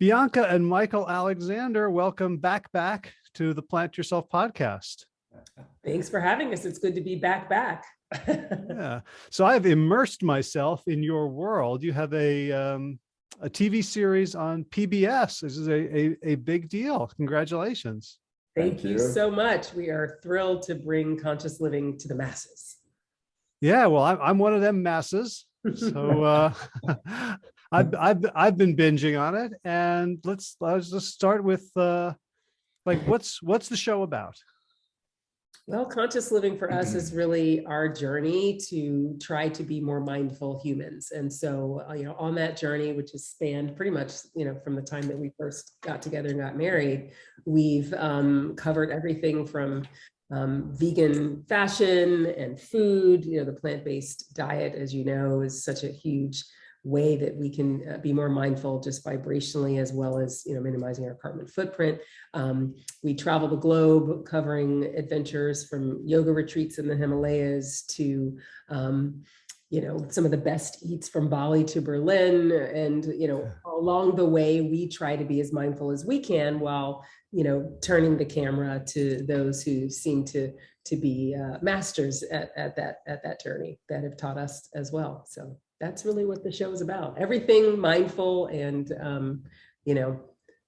Bianca and Michael Alexander, welcome back back to the Plant Yourself podcast. Thanks for having us. It's good to be back back. yeah. So I've immersed myself in your world. You have a um, a TV series on PBS. This is a, a, a big deal. Congratulations. Thank, Thank you. you so much. We are thrilled to bring conscious living to the masses. Yeah, well, I'm, I'm one of them masses. So uh, I've, I've, I've been binging on it and let's, let's just start with uh, like, what's, what's the show about? Well, conscious living for us is really our journey to try to be more mindful humans. And so, uh, you know, on that journey, which has spanned pretty much, you know, from the time that we first got together and got married, we've um, covered everything from um, vegan fashion and food, you know, the plant-based diet, as you know, is such a huge way that we can uh, be more mindful just vibrationally as well as you know minimizing our carbon footprint. Um, we travel the globe covering adventures from yoga retreats in the Himalayas to um, you know some of the best eats from Bali to Berlin. And you know along the way we try to be as mindful as we can while you know turning the camera to those who seem to to be uh, masters at, at that at that journey that have taught us as well. So that's really what the show is about. Everything mindful and, um, you know,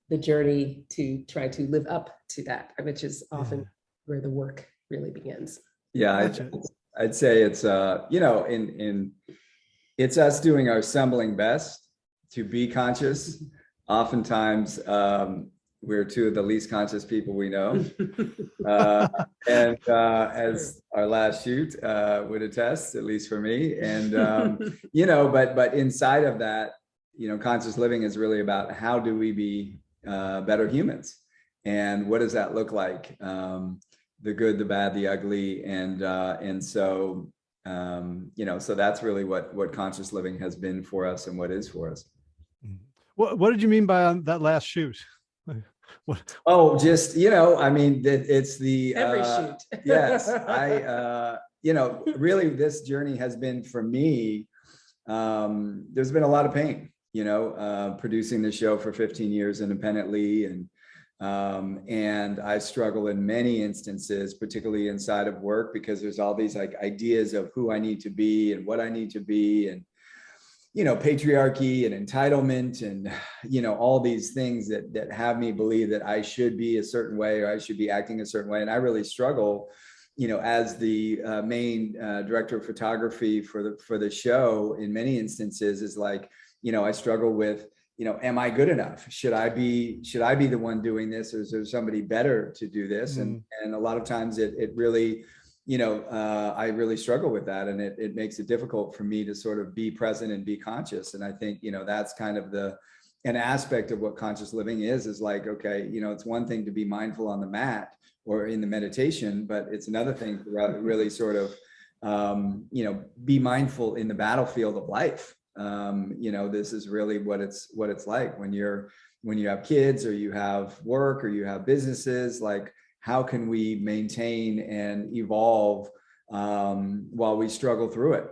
the journey to try to live up to that, which is often yeah. where the work really begins. Yeah, I'd, I'd say it's, uh, you know, in, in, it's us doing our assembling best to be conscious. Oftentimes, um, we're two of the least conscious people we know. Uh, and uh, as our last shoot uh, would attest, at least for me. And, um, you know, but but inside of that, you know, conscious living is really about how do we be uh, better humans? And what does that look like? Um, the good, the bad, the ugly. And, uh, and so, um, you know, so that's really what, what conscious living has been for us and what is for us. What, what did you mean by that last shoot? oh, just, you know, I mean, it, it's the, every uh, shoot. yes, I, uh, you know, really this journey has been for me, um, there's been a lot of pain, you know, uh, producing the show for 15 years independently and, um, and I struggle in many instances, particularly inside of work, because there's all these like ideas of who I need to be and what I need to be. And, you know, patriarchy and entitlement and, you know, all these things that, that have me believe that I should be a certain way or I should be acting a certain way. And I really struggle, you know, as the uh, main uh, director of photography for the, for the show in many instances is like, you know, I struggle with, you know, am I good enough? Should I be, should I be the one doing this or is there somebody better to do this? Mm. And, and a lot of times it, it really, you know, uh, I really struggle with that and it, it makes it difficult for me to sort of be present and be conscious. And I think, you know, that's kind of the, an aspect of what conscious living is, is like, okay, you know, it's one thing to be mindful on the mat or in the meditation, but it's another thing to really sort of, um, you know, be mindful in the battlefield of life. Um, you know, this is really what it's, what it's like when you're, when you have kids or you have work or you have businesses, like, how can we maintain and evolve um, while we struggle through it?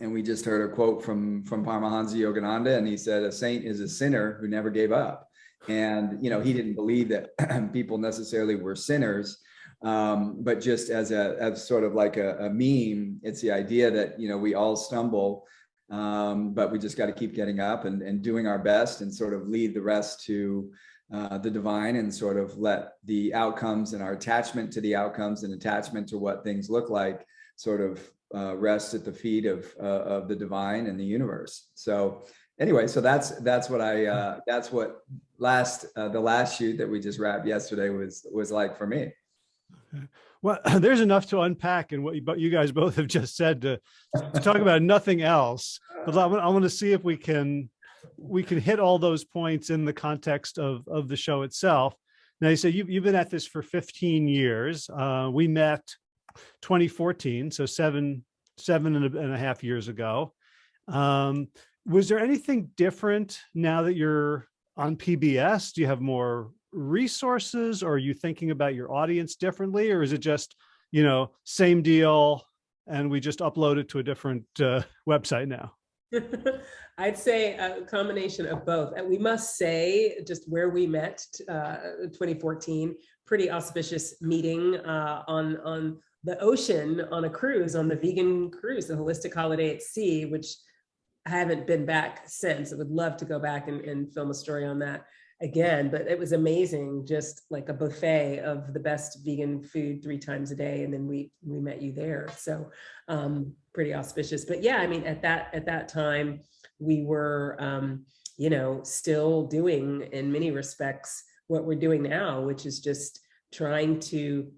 And we just heard a quote from, from Paramahansa Yogananda, and he said, a saint is a sinner who never gave up. And, you know, he didn't believe that people necessarily were sinners, um, but just as a, as sort of like a, a, meme, it's the idea that, you know, we all stumble, um, but we just got to keep getting up and, and doing our best and sort of lead the rest to, uh, the divine and sort of let the outcomes and our attachment to the outcomes and attachment to what things look like sort of uh, rest at the feet of uh, of the divine and the universe. So anyway, so that's that's what I uh, that's what last uh, the last shoot that we just wrapped yesterday was was like for me. Well, there's enough to unpack in what you, you guys both have just said to, to talk about nothing else. But I want to see if we can we can hit all those points in the context of, of the show itself. Now you say you've, you've been at this for 15 years. Uh, we met 2014, so seven, seven and a, and a half years ago. Um, was there anything different now that you're on PBS? Do you have more resources or are you thinking about your audience differently? Or is it just, you know, same deal and we just upload it to a different uh, website now? I'd say a combination of both. And we must say, just where we met, uh, 2014, pretty auspicious meeting uh, on, on the ocean on a cruise, on the vegan cruise, the Holistic Holiday at Sea, which I haven't been back since. I would love to go back and, and film a story on that again, but it was amazing, just like a buffet of the best vegan food three times a day. And then we, we met you there. So um, pretty auspicious, but yeah, I mean, at that, at that time, we were, um, you know, still doing in many respects what we're doing now, which is just trying to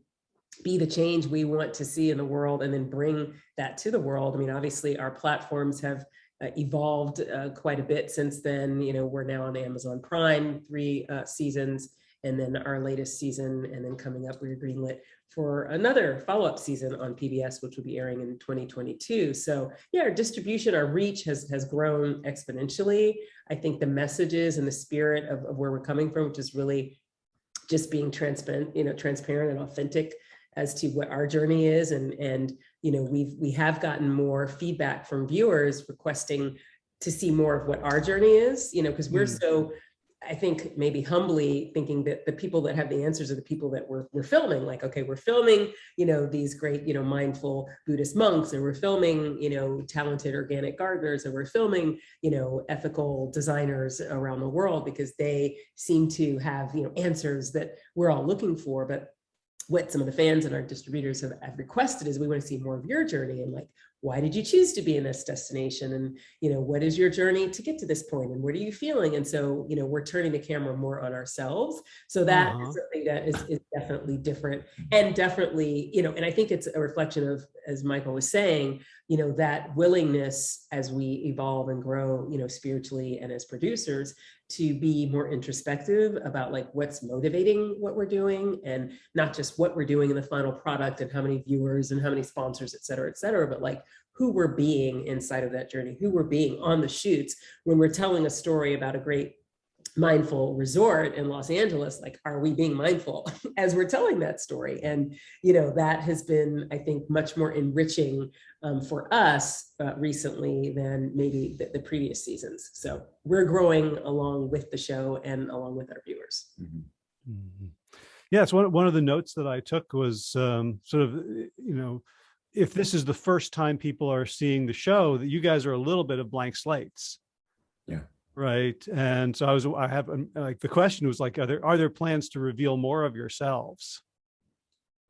be the change we want to see in the world and then bring that to the world. I mean, obviously our platforms have uh, evolved uh, quite a bit since then. You know, we're now on Amazon Prime, three uh, seasons, and then our latest season, and then coming up, we're greenlit for another follow-up season on PBS, which will be airing in 2022. So yeah, our distribution, our reach has, has grown exponentially. I think the messages and the spirit of, of where we're coming from, which is really just being transparent, you know, transparent and authentic as to what our journey is and and you know we've we have gotten more feedback from viewers requesting to see more of what our journey is you know because we're Mm. so I think maybe humbly thinking that the people that have the answers are the people that we're, we're filming like okay we're filming you know these great you know mindful Buddhist monks and we're filming you know talented organic gardeners and we're filming you know ethical designers around the world because they seem to have you know answers that we're all looking for but what some of the fans and our distributors have, have requested is we want to see more of your journey and like why did you choose to be in this destination? And you know what is your journey to get to this point and what are you feeling? And so you know we're turning the camera more on ourselves. So that is Uh-huh. something that is, is definitely different and definitely you know and i think it's a reflection of as michael was saying you know that willingness as we evolve and grow you know spiritually and as producers to be more introspective about like what's motivating what we're doing and not just what we're doing in the final product and how many viewers and how many sponsors, et cetera, et cetera, but like who we're being inside of that journey, who we're being on the shoots when we're telling a story about a great mindful resort in Los Angeles, like, are we being mindful as we're telling that story? And, you know, that has been, I think, much more enriching um, for us uh, recently than maybe the, the previous seasons. So we're growing along with the show and along with our viewers. Mhm. Mhm. Yes, one, one of the notes that I took was um, sort of, you know, if this is the first time people are seeing the show, that you guys are a little bit of blank slates. Yeah. Right. And so I was, I have, um, like, the question was like, are there, are there plans to reveal more of yourselves?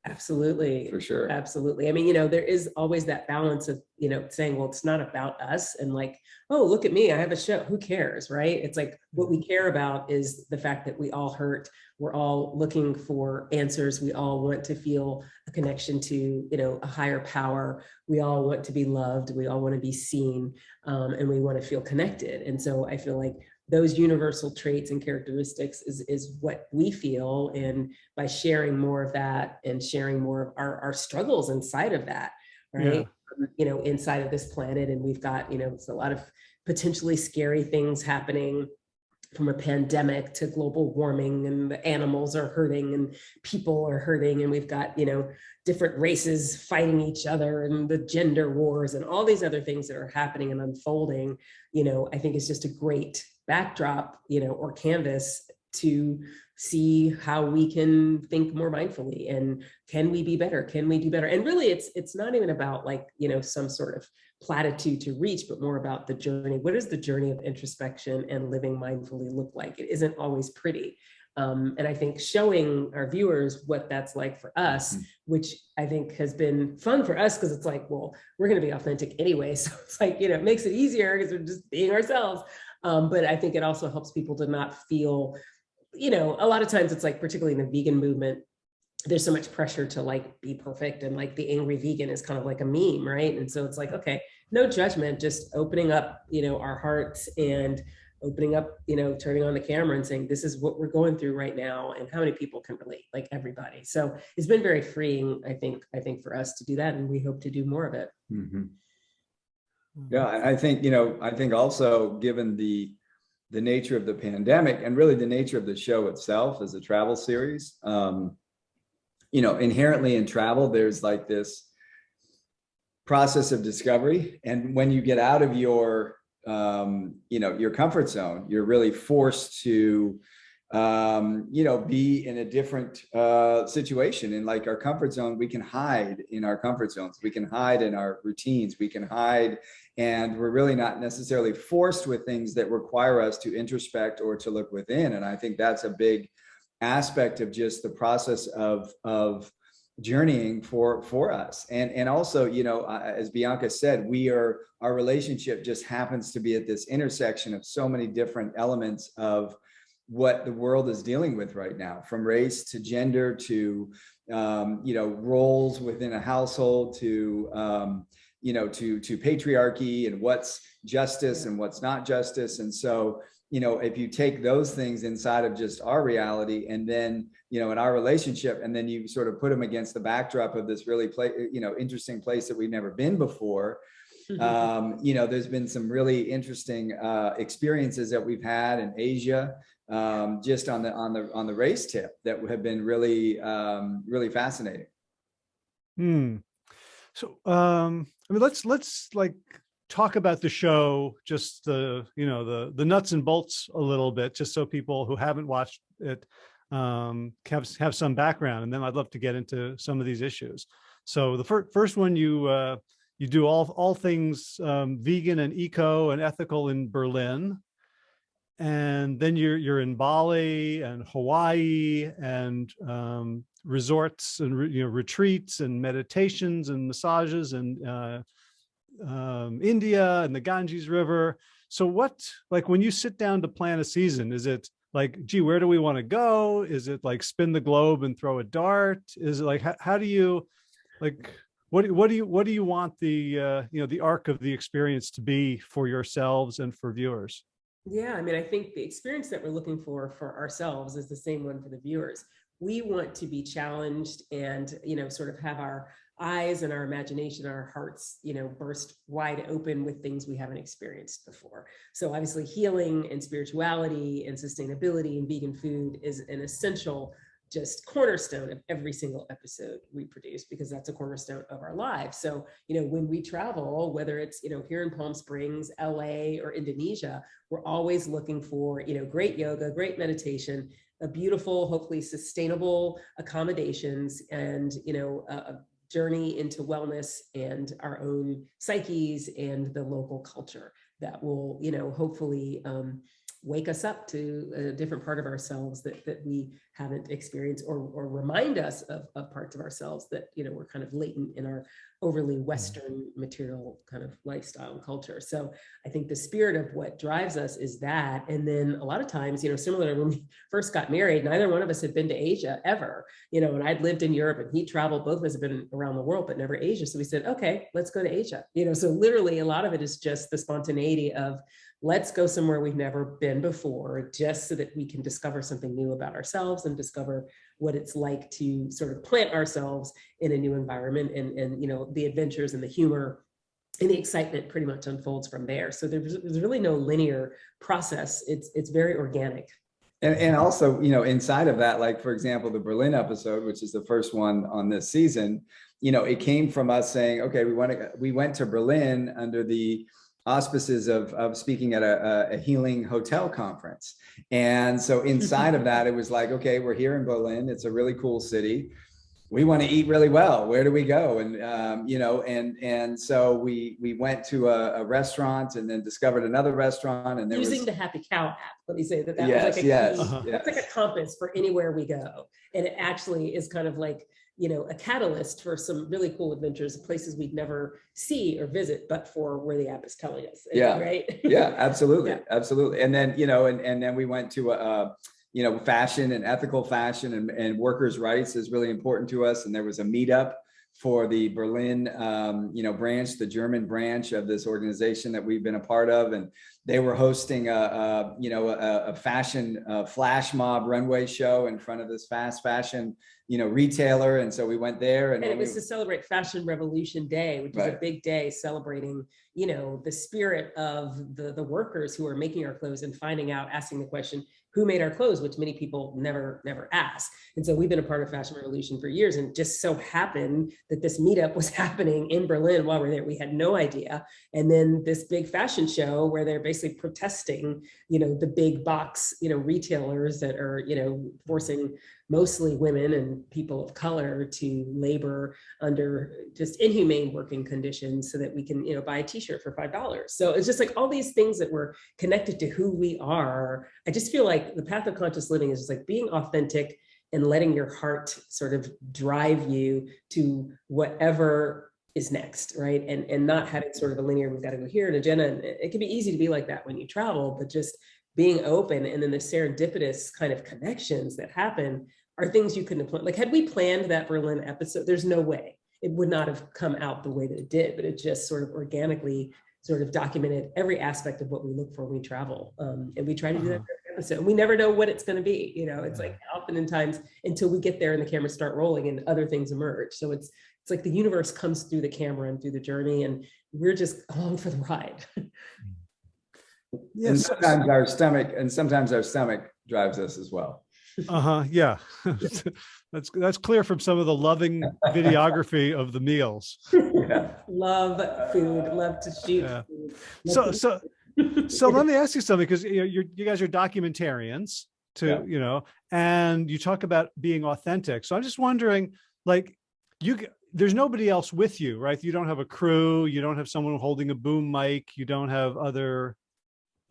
Absolutely. For sure. Absolutely. I mean, you know, there is always that balance of, you know, saying, well, it's not about us and like, oh, look at me, I have a show. Who cares? Right. It's like what we care about is the fact that we all hurt. We're all looking for answers. We all want to feel a connection to, you know, a higher power. We all want to be loved. We all want to be seen um, and we want to feel connected. And so I feel like those universal traits and characteristics is, is what we feel. And by sharing more of that and sharing more of our, our struggles inside of that, right? Um, You know, inside of this planet. And we've got, you know, it's a lot of potentially scary things happening from a pandemic to global warming and the animals are hurting and people are hurting and we've got, you know, different races fighting each other and the gender wars and all these other things that are happening and unfolding, you know, I think is just a great backdrop, you know, or canvas to see how we can think more mindfully and can we be better? Can we do better? And really it's it's not even about like, you know, some sort of platitude to reach, but more about the journey. What does the journey of introspection and living mindfully look like? It isn't always pretty. Um, and I think showing our viewers what that's like for us, Mhm. which I think has been fun for us because it's like, well, we're going to be authentic anyway. So it's like, you know, it makes it easier because we're just being ourselves. Um, but I think it also helps people to not feel, you know, a lot of times it's like, particularly in the vegan movement, there's so much pressure to like be perfect and like the angry vegan is kind of like a meme, right? And so it's like, okay, no judgment, just opening up, you know, our hearts and opening up, you know, turning on the camera and saying, this is what we're going through right now. And how many people can relate, like everybody. So it's been very freeing, I think, I think for us to do that. And we hope to do more of it. Mhm. Yeah, I think, you know, I think also given the, the nature of the pandemic and really the nature of the show itself as a travel series, um, you know, inherently in travel, there's like this process of discovery. And when you get out of your um, you know, your comfort zone. You're really forced to, um, you know, be in a different uh, situation. In like our comfort zone, we can hide in our comfort zones. We can hide in our routines. We can hide, and we're really not necessarily forced with things that require us to introspect or to look within. And I think that's a big aspect of just the process of of journeying for for us and and also you know uh, as bianca said we are our relationship just happens to be at this intersection of so many different elements of what the world is dealing with right now from race to gender to um, you know roles within a household to um, you know to to patriarchy and what's justice and what's not justice and so you know, if you take those things inside of just our reality and then, you know, in our relationship, and then you sort of put them against the backdrop of this really play, you know, interesting place that we've never been before. Um, you know, there's been some really interesting uh, experiences that we've had in Asia, um, just on the on the on the race tip that have been really um, really fascinating. Hmm. So, um, I mean, let's let's like talk about the show, just the, you know, the, the nuts and bolts a little bit, just so people who haven't watched it um, have, have some background. And then I'd love to get into some of these issues. So the fir first one, you, uh, you do all, all things um, vegan and eco and ethical in Berlin. And then you're, you're in Bali and Hawaii and um, resorts and, you know, retreats and meditations and massages and uh, um, India and the Ganges River. So what, like when you sit down to plan a season, is it like, gee, where do we want to go? Is it like spin the globe and throw a dart? Is it like, how, how do you, like, what, what do you, what do you want the, uh, you know, the arc of the experience to be for yourselves and for viewers? Yeah, I mean, I think the experience that we're looking for for ourselves is the same one for the viewers. We want to be challenged and, you know, sort of have our eyes and our imagination, our hearts, you know, burst wide open with things we haven't experienced before. So obviously healing and spirituality and sustainability and vegan food is an essential just cornerstone of every single episode we produce because that's a cornerstone of our lives. So, you know, when we travel, whether it's, you know, here in Palm Springs, LA, or Indonesia, we're always looking for, you know, great yoga, great meditation, a beautiful, hopefully sustainable accommodations and, you know, a, journey into wellness and our own psyches and the local culture that will, you know, hopefully um, wake us up to a different part of ourselves that, that we haven't experienced or, or remind us of, of parts of ourselves that, you know, we're kind of latent in our overly Mm-hmm. Western material kind of lifestyle and culture. So I think the spirit of what drives us is that. And then a lot of times, you know, similar to when we first got married, neither one of us had been to Asia ever, you know, and I'd lived in Europe and he traveled, both of us have been around the world, but never Asia. So we said, okay, let's go to Asia. You know, so literally a lot of it is just the spontaneity of let's go somewhere we've never been before, just so that we can discover something new about ourselves and discover what it's like to sort of plant ourselves in a new environment and, and you know, the adventures and the humor and the excitement pretty much unfolds from there. So there's, there's really no linear process. It's, it's very organic. And, and also, you know, inside of that, like, for example, the Berlin episode, which is the first one on this season, you know, it came from us saying, okay, we want to, we went to Berlin under the auspices of, of speaking at a, a healing hotel conference. And so inside of that, it was like, okay, we're here in Berlin. It's a really cool city. We want to eat really well. Where do we go? And, um, you know, and, and so we, we went to a, a restaurant and then discovered another restaurant and there Using was, the Happy Cow app, let me say that that yes, was like a yes, key, Uh-huh. that's like a compass for anywhere we go. And it actually is kind of like, you know, a catalyst for some really cool adventures, places we'd never see or visit, but for where the app is telling us. Yeah. Right? yeah absolutely Yeah. absolutely and then you know and, and then we went to a, a you know fashion and ethical fashion and, and workers rights is really important to us and there was a meetup for the berlin um, you know branch the german branch of this organization that we've been a part of and they were hosting a, a you know a, a fashion uh flash mob runway show in front of this fast fashion you know retailer. And so we went there and, And it when we- was to celebrate Fashion Revolution Day, which is a big day celebrating, you know, the spirit of the, the workers who are making our clothes and finding out, asking the question, who made our clothes, which many people never, never ask. And so we've been a part of Fashion Revolution for years and just so happened that this meetup was happening in Berlin while we we're there. We had no idea. And then this big fashion show where they're basically protesting, you know, the big box, you know, retailers that are, you know, forcing mostly women and people of color to labor under just inhumane working conditions so that we can, you know, buy a t-shirt for $5. So it's just like all these things that were connected to who we are. I just feel like the path of conscious living is just like being authentic and letting your heart sort of drive you to whatever is next, right? And, and not having sort of a linear, we've got to go here, an agenda. And it can be easy to be like that when you travel, but just being open and then the serendipitous kind of connections that happen are things you couldn't have planned. Like had we planned that Berlin episode, there's no way it would not have come out the way that it did, but it just sort of organically sort of documented every aspect of what we look for when we travel. Um, and we try to do that Uh-huh. every episode. And we never know what it's going to be. You know, it's like often in times until we get there and the cameras start rolling and other things emerge. So it's it's like the universe comes through the camera and through the journey and we're just along for the ride. And sometimes our stomach, and sometimes our stomach drives us as well. Uh-huh, yeah. That's, that's clear from some of the loving videography of the meals. Yeah. love food, love to shoot. Yeah. So, so, so let me ask you something, because you know, you're, you guys are documentarians to, Yeah. you know, and you talk about being authentic. So I'm just wondering, like, you, there's nobody else with you, right? You don't have a crew, you don't have someone holding a boom mic, you don't have other,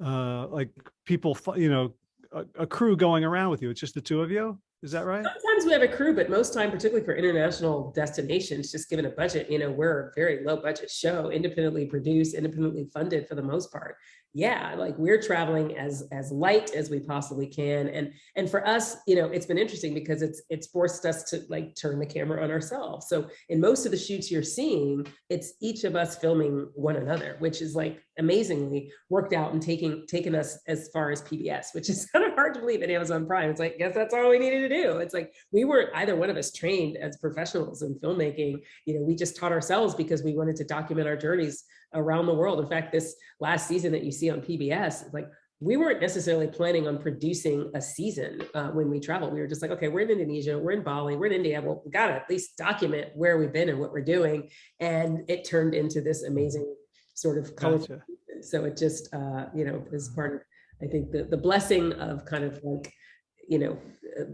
uh, like people, you know, a, a crew going around with you. It's just the two of you. Is that right? Sometimes we have a crew, but most time, particularly for international destinations, just given a budget, you know, we're a very low budget show, independently produced, independently funded for the most part. Yeah, like we're traveling as as light as we possibly can, and and for us, you know, it's been interesting because it's it's forced us to like turn the camera on ourselves. So in most of the shoots you're seeing, it's each of us filming one another, which is like amazingly worked out and taking taken us as far as PBS, which is kind of hard to believe at Amazon Prime. It's like, guess that's all we needed to do. It's like we weren't either one of us trained as professionals in filmmaking. You know, we just taught ourselves because we wanted to document our journeys around the world. In fact, this last season that you see on PBS, like we weren't necessarily planning on producing a season uh, when we travel. We were just like, okay, we're in Indonesia, we're in Bali, we're in India. Well, we got to at least document where we've been and what we're doing. And it turned into this amazing sort of culture. Gotcha. so it just uh you know is part of i think the the blessing of kind of like you know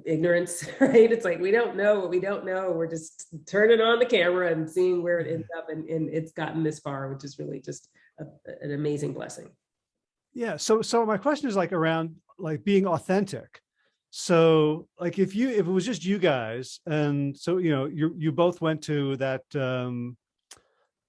ignorance right it's like we don't know what we don't know we're just turning on the camera and seeing where it ends up and, and it's gotten this far which is really just a, an amazing blessing Yeah. So, so my question is like around like being authentic. So like if you, if it was just you guys and so, you know, you, you both went to that, um,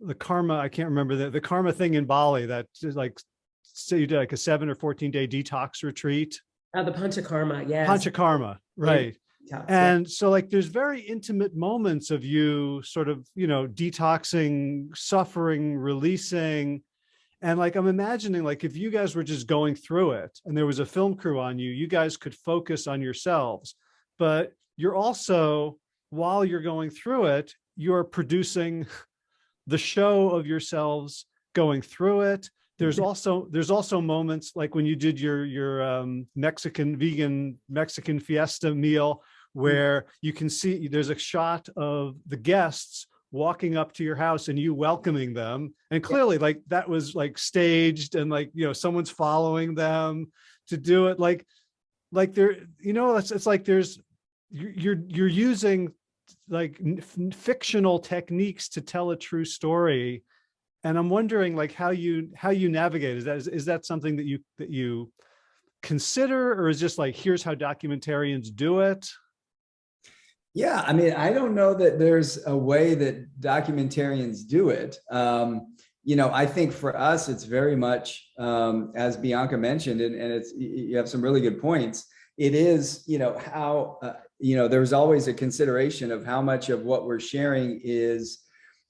the karma, I can't remember the, the karma thing in Bali that is like, say you did like a seven or 14 day detox retreat, uh, the panchakarma yes panchakarma, right? Yeah, yeah. And so like there's very intimate moments of you sort of, you know, detoxing, suffering, releasing. And like I'm imagining like if you guys were just going through it and there was a film crew on you, you guys could focus on yourselves. But you're also, while you're going through it, you're producing the show of yourselves going through it. There's also there's also moments like when you did your your um, Mexican vegan Mexican fiesta meal where you can see there's a shot of the guests walking up to your house and you welcoming them. And clearly like that was like staged and like you know someone's following them to do it. Like like there you know it's, it's like there's you're you're using like fictional techniques to tell a true story and i'm wondering like how you how you navigate is that is, is that something that you that you consider or is just like here's how documentarians do it Yeah, I mean, I don't know that there's a way that documentarians do it. Um, you know, I think for us, it's very much, um, as Bianca mentioned, and, and it's, you have some really good points. It is, you know, how, uh, you know, there's always a consideration of how much of what we're sharing is,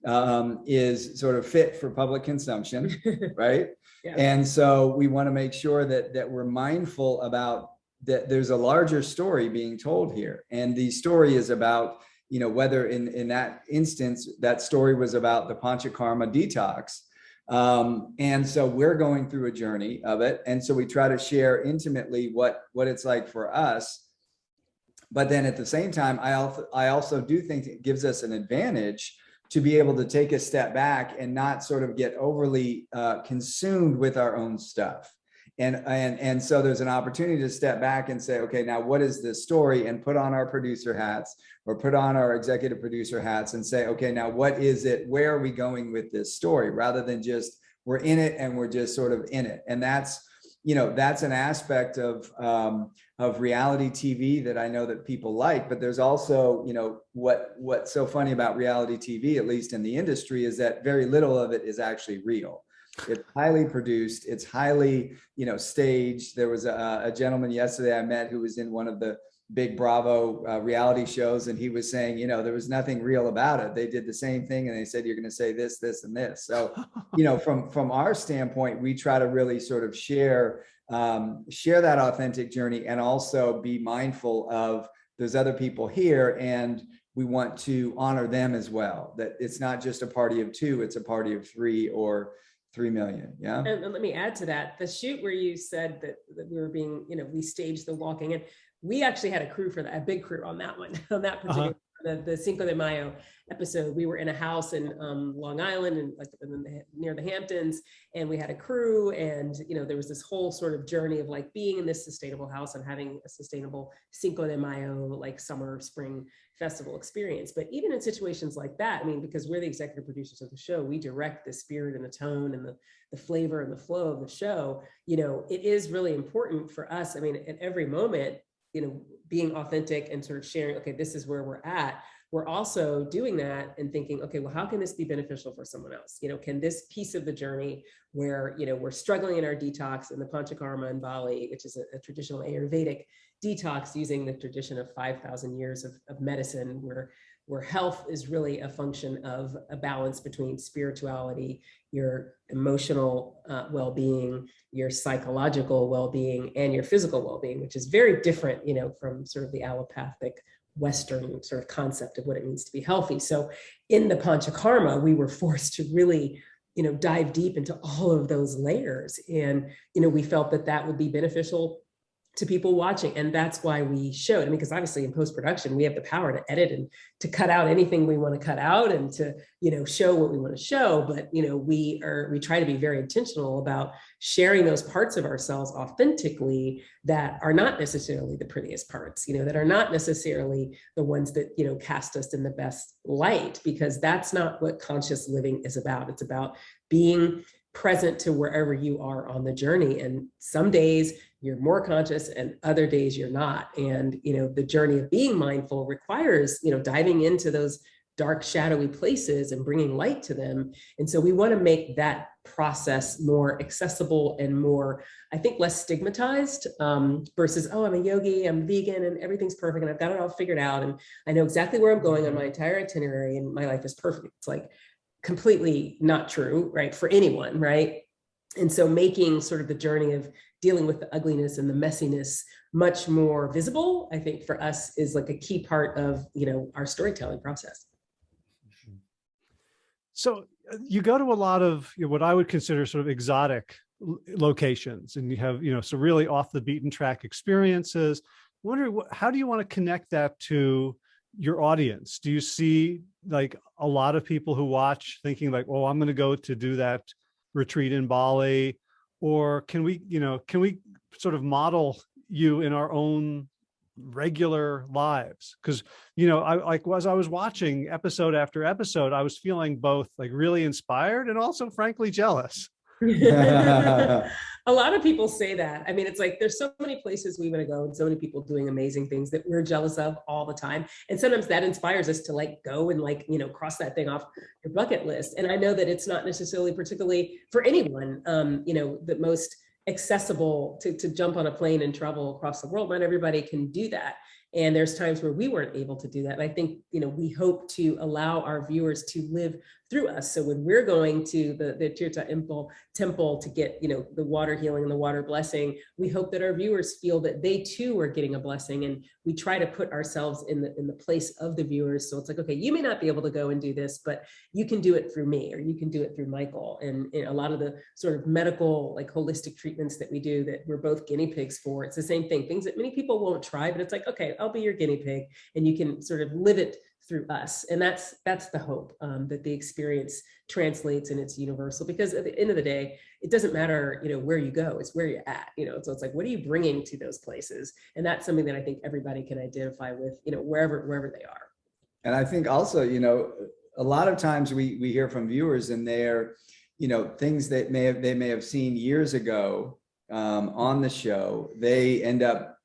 um, is sort of fit for public consumption, right? Yeah. And so we want to make sure that, that we're mindful about that there's a larger story being told here. And the story is about, you know, whether in, in that instance, that story was about the Panchakarma detox, Um, and so we're going through a journey of it. And so we try to share intimately what, what it's like for us. But then at the same time, I also, I also do think it gives us an advantage to be able to take a step back and not sort of get overly uh, consumed with our own stuff. And, and, and so there's an opportunity to step back and say, okay, now what is this story? And put on our producer hats or put on our executive producer hats and say, okay, now what is it? Where are we going with this story? Rather than just we're in it and we're just sort of in it. And that's, you know, that's an aspect of, um, of reality TV that I know that people like, but there's also, you know, what, what's so funny about reality TV, at least in the industry, is that very little of it is actually real. It's highly produced. It's highly, you know, staged. There was a, a gentleman yesterday I met who was in one of the big Bravo uh, reality shows, and he was saying, you know, there was nothing real about it. They did the same thing, and they said you're going to say this, this, and this. So, you know, from from our standpoint, we try to really sort of share um, share that authentic journey, and also be mindful of those other people here and we want to honor them as well that it's not just a party of two it's a party of three or 3 million. Yeah. And, and let me add to that, the shoot where you said that, that we were being, you know, we staged the walking and we actually had a crew for that, a big crew on that one, on that particular, the, the Cinco de Mayo episode. We were in a house in um, Long Island and like in the, near the Hamptons, and we had a crew, and you know there was this whole sort of journey of like being in this sustainable house and having a sustainable Cinco de Mayo like summer spring festival experience. But even in situations like that, I mean, because we're the executive producers of the show, we direct the spirit and the tone and the, the flavor and the flow of the show. You know, it is really important for us. I mean, at every moment, you know, being authentic and sort of sharing, okay, this is where we're at. We're also doing that and thinking, okay, well, how can this be beneficial for someone else? You know, can this piece of the journey where, you know, we're struggling in our detox in the Panchakarma in Bali, which is a, a traditional Ayurvedic detox using the tradition of 5,000 years of, of medicine where where health is really a function of a balance between spirituality, your emotional uh, well-being, your psychological well-being, and your physical well-being, which is very different, you know, from sort of the allopathic Western sort of concept of what it means to be healthy. So in the Panchakarma, we were forced to really you know, dive deep into all of those layers. And, you know, we felt that that would be beneficial to people watching. And that's why we showed, I mean, because obviously in post-production, we have the power to edit and to cut out anything we want to cut out and to, you know, show what we want to show. But, you know, we are, we try to be very intentional about sharing those parts of ourselves authentically that are not necessarily the prettiest parts, you know, that are not necessarily the ones that, you know, cast us in the best light, because that's not what conscious living is about. It's about being present to wherever you are on the journey. And some days you're more conscious and other days you're not. And, you know, the journey of being mindful requires, you know, diving into those dark, shadowy places and bringing light to them. And so we want to make that process more accessible and more, I think, less stigmatized um, versus, oh, I'm a yogi, I'm vegan and everything's perfect and I've got it all figured out. And I know exactly where I'm going on my entire itinerary and my life is perfect. It's like completely not true, right? For anyone, right? And so making sort of the journey of dealing with the ugliness and the messiness much more visible, I think for us is like a key part of, you know, our storytelling process. So uh, you go to a lot of you know, what I would consider sort of exotic locations and you have, you know, some really off the beaten track experiences. I wonder how do you want to connect that to your audience? Do you see like a lot of people who watch thinking like, oh, I'm going to go to do that retreat in Bali or can we, you know, can we sort of model you in our own regular lives? Because, you know, I like as I was watching episode after episode, I was feeling both like really inspired and also frankly jealous. a lot of people say that. I mean, it's like there's so many places we want to go and so many people doing amazing things that we're jealous of all the time. And sometimes that inspires us to like go and like, you know, cross that thing off your bucket list. And I know that it's not necessarily particularly for anyone, um, you know, the most accessible to, to jump on a plane and travel across the world. Not everybody can do that. And there's times where we weren't able to do that. And I think, you know, we hope to allow our viewers to live through us. So when we're going to the, the Tirta temple, temple to get, you know, the water healing and the water blessing, we hope that our viewers feel that they too are getting a blessing. And we try to put ourselves in the, in the place of the viewers. So it's like, okay, you may not be able to go and do this, but you can do it through me, or you can do it through Michael. And, and a lot of the sort of medical, like holistic treatments that we do that we're both guinea pigs for, it's the same thing, things that many people won't try, but it's like, okay, I'll be your guinea pig and you can sort of live it through us. And that's that's the hope um, that the experience translates and it's universal because at the end of the day, it doesn't matter, you know, where you go, it's where you're at, you know, so it's like, what are you bringing to those places? And that's something that I think everybody can identify with, you know, wherever, wherever they are. And I think also, you know, a lot of times we, we hear from viewers and they're, you know, things that may have, they may have seen years ago um, on the show, they end up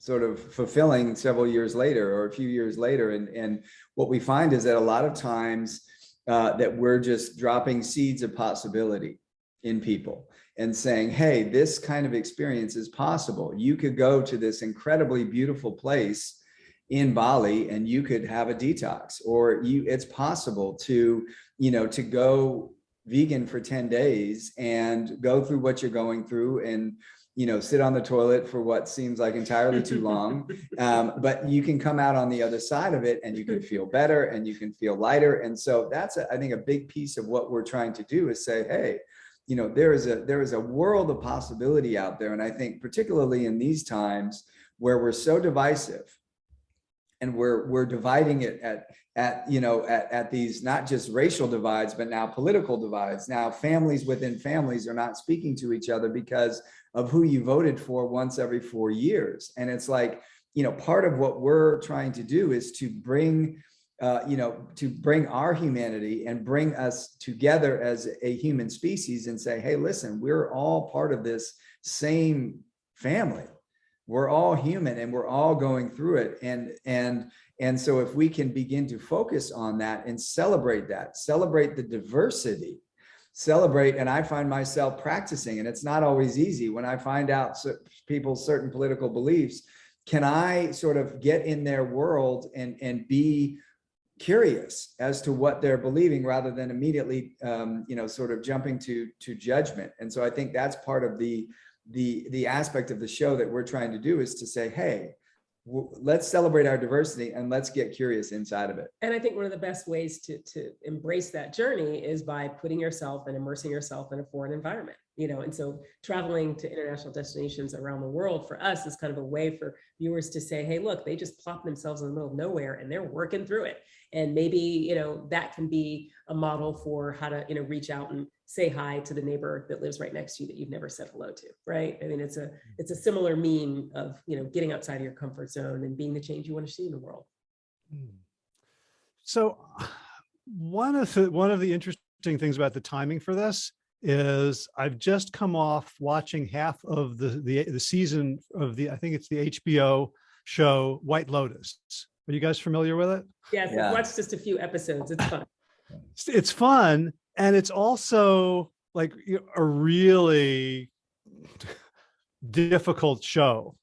sort of fulfilling several years later or a few years later. And, and what we find is that a lot of times uh, that we're just dropping seeds of possibility in people and saying, hey, this kind of experience is possible. You could go to this incredibly beautiful place in Bali and you could have a detox or you it's possible to, you know, to go vegan for 10 days and go through what you're going through and you know, sit on the toilet for what seems like entirely too long. Um, but you can come out on the other side of it and you can feel better and you can feel lighter. And so that's, a, I think, a big piece of what we're trying to do is say, hey, you know, there is a there is a world of possibility out there. And I think particularly in these times where we're so divisive and we're we're dividing it at at you know at, at these not just racial divides but now political divides now families within families are not speaking to each other because of who you voted for once every four years. And it's like you know part of what we're trying to do is to bring uh, you know to bring our humanity and bring us together as a human species and say hey listen we're all part of this same family. We're all human and we're all going through it. And and and so if we can begin to focus on that and celebrate that celebrate the diversity celebrate and i find myself practicing and it's not always easy. When i find out people's certain political beliefs can i sort of get in their world and and be curious as to what they're believing rather than immediately um, you know sort of jumping to to judgment? And so i think that's part of the the the aspect of the show that we're trying to do is to say, hey, let's celebrate our diversity and let's get curious inside of it. And I think one of the best ways to, to embrace that journey is by putting yourself and immersing yourself in a foreign environment, you know, and so traveling to international destinations around the world for us is kind of a way for viewers to say, hey, look, they just plop themselves in the middle of nowhere and they're working through it. And maybe, you know, that can be a model for how to, you know, reach out and say hi to the neighbor that lives right next to you that you've never said hello to, right? I mean, it's a it's a similar mean of you know getting outside of your comfort zone and being the change you want to see in the world. Hmm. So, one of the one of the interesting things about the timing for this is I've just come off watching half of the the the season of the I think it's the HBO show White Lotus. Are you guys familiar with it? Yes, yeah. I've watched just a few episodes. It's fun. It's fun, and it's also like a really difficult show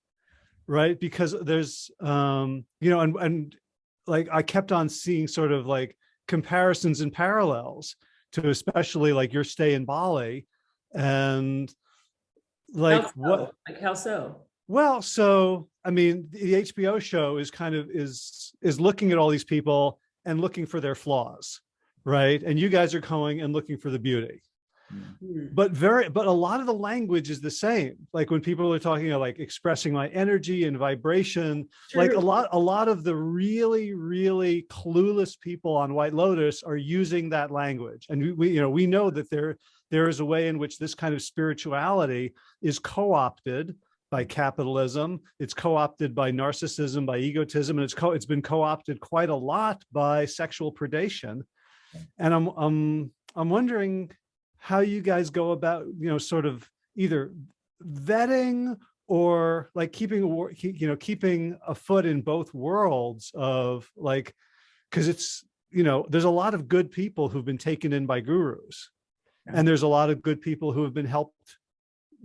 right because there's um you know and and like i kept on seeing sort of like comparisons and parallels to especially like your stay in bali and like so? what like how so well so i mean the hbo show is kind of is is looking at all these people and looking for their flaws right? And you guys are going and looking for the beauty. Mm. But very, but a lot of the language is the same. Like when people are talking about like expressing my energy and vibration, True. like a lot, a lot of the really, really clueless people on White Lotus are using that language. And we, we you know, we know that there, there is a way in which this kind of spirituality is co-opted by capitalism. It's co-opted by narcissism, by egotism, and it's co it's been co-opted quite a lot by sexual predation. And I'm, I'm, I'm wondering how you guys go about, you know, sort of either vetting or like keeping, you know, keeping a foot in both worlds of like, cause it's, you know, there's a lot of good people who've been taken in by gurus and there's a lot of good people who have been helped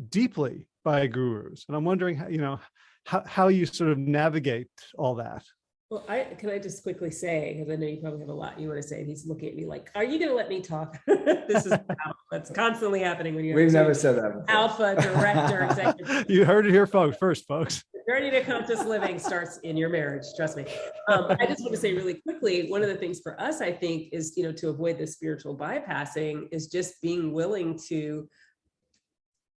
deeply by gurus. And I'm wondering, how, you know, how, how you sort of navigate all that. Well, I, can I just quickly say, because I know you probably have a lot you want to say, and he's looking at me like, are you gonna let me talk? This is that's constantly happening when you're. We've never said that. before. Alpha, director, executive. You heard it here folks, first folks. journey to conscious living starts in your marriage, trust me. Um, I just want to say really quickly, one of the things for us, I think, is, you know, to avoid the spiritual bypassing is just being willing to,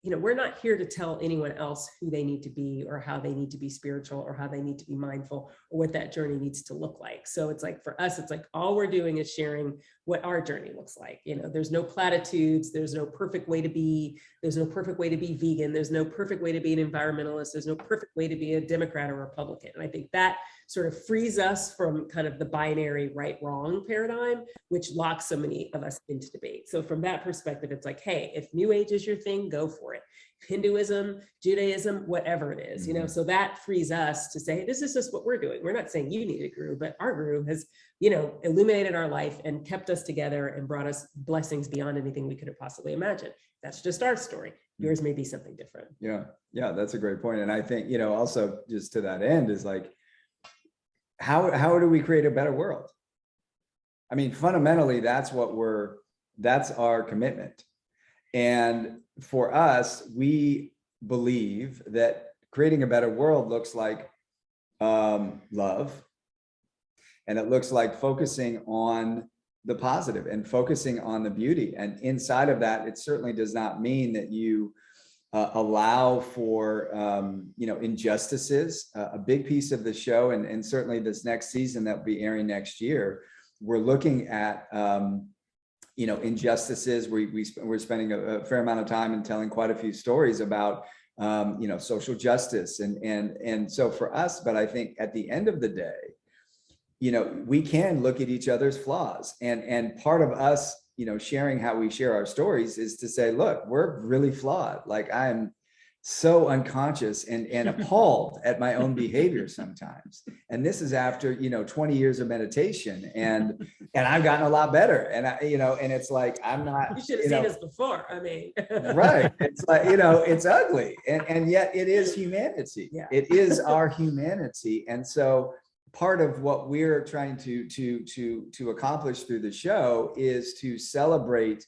you know, we're not here to tell anyone else who they need to be or how they need to be spiritual or how they need to be mindful or what that journey needs to look like. So it's like for us, it's like all we're doing is sharing what our journey looks like. You know, there's no platitudes, there's no perfect way to be, there's no perfect way to be vegan, there's no perfect way to be an environmentalist, there's no perfect way to be a Democrat or Republican. And I think that sort of frees us from kind of the binary right wrong paradigm, which locks so many of us into debate. So from that perspective, it's like, hey, if New Age is your thing, go for it. Hinduism, Judaism, whatever it is, you know, mm-hmm. so that frees us to say, this is just what we're doing. We're not saying you need a guru, but our guru has, you know, illuminated our life and kept us together and brought us blessings beyond anything we could have possibly imagined. That's just our story. Mm-hmm. Yours may be something different. Yeah, yeah, that's a great. And I think, you know, also just to that end is like, how, how do we create a better world? I mean, fundamentally, that's what we're, that's our commitment. And for us, we believe that creating a better world looks like um, love. And it looks like focusing on the positive and focusing on the beauty. And inside of that, it certainly does not mean that you uh, allow for um, you know injustices. Uh, a big piece of the show, and, and certainly this next season that will be airing next year, we're looking at um, you know injustices. We, we sp we're spending a, a, fair amount of time and telling quite a few stories about um, you know social justice and and and so for us. But I think at the end of the day, you know we can look at each other's flaws, and and part of us you know, sharing how we share our stories is to say, look, we're really flawed. Like I'm so unconscious and, and appalled at my own behavior sometimes. And this is after, you know, 20 years of meditation and, and I've gotten a lot better. And I, you know, and it's like, I'm not, You should have you seen know, us before. I mean. right. It's like, you know, it's ugly. And, and yet it is humanity. Yeah. It is our humanity. And so part of what we're trying to to to to accomplish through the show is to celebrate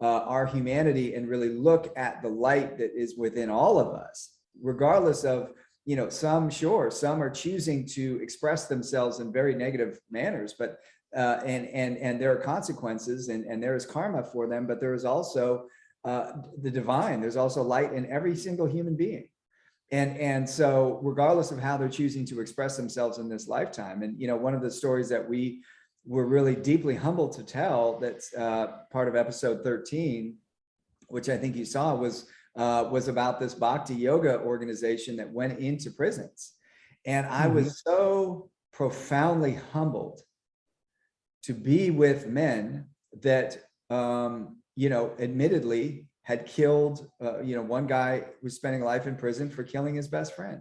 uh, our humanity and really look at the light that is within all of us regardless of you know some sure some are choosing to express themselves in very negative manners but uh, and and and there are consequences and and there is karma for them but there is also uh, the divine. There's also light in every single human being and and so regardless of how they're choosing to express themselves in this lifetime and you know one of the stories that we were really deeply humbled to tell that's uh, part of episode 13 which i think you saw was uh, was about this bhakti yoga organization that went into prisons. And i was so profoundly humbled to be with men that um, you know admittedly had killed, uh, you know, one guy was spending life in prison for killing his best friend